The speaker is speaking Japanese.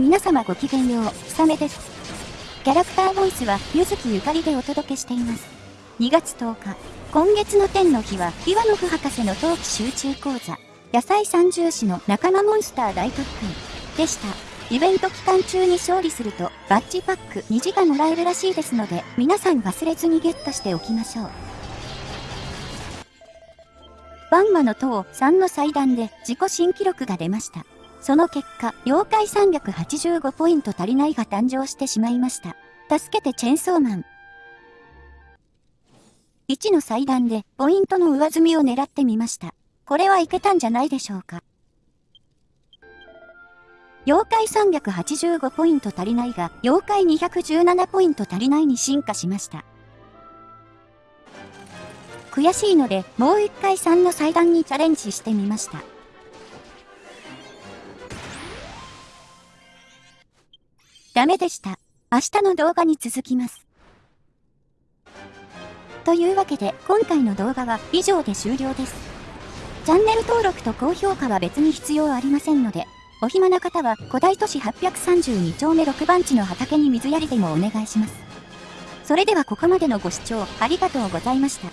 皆様ごきげんよう、ひさめです。キャラクターボイスは、ゆずきゆかりでお届けしています。2月10日、今月の天の日は、イワノフ博士の冬季集中講座、野菜三重視の仲間モンスター大特訓でした。イベント期間中に勝利すると、バッジパック2時がもらえるらしいですので、皆さん忘れずにゲットしておきましょう。バンマの塔3の祭壇で自己新記録が出ました。その結果、妖怪385ポイント足りないが誕生してしまいました。助けてチェンソーマン。1の祭壇でポイントの上積みを狙ってみました。これはいけたんじゃないでしょうか。妖怪385ポイント足りないが、妖怪217ポイント足りないに進化しました。悔しいので、もう一回3の祭壇にチャレンジしてみました。ダメでした。明日の動画に続きます。というわけで、今回の動画は以上で終了です。チャンネル登録と高評価は別に必要ありませんので、お暇な方は古代都市832丁目6番地の畑に水やりでもお願いします。それではここまでのご視聴ありがとうございました。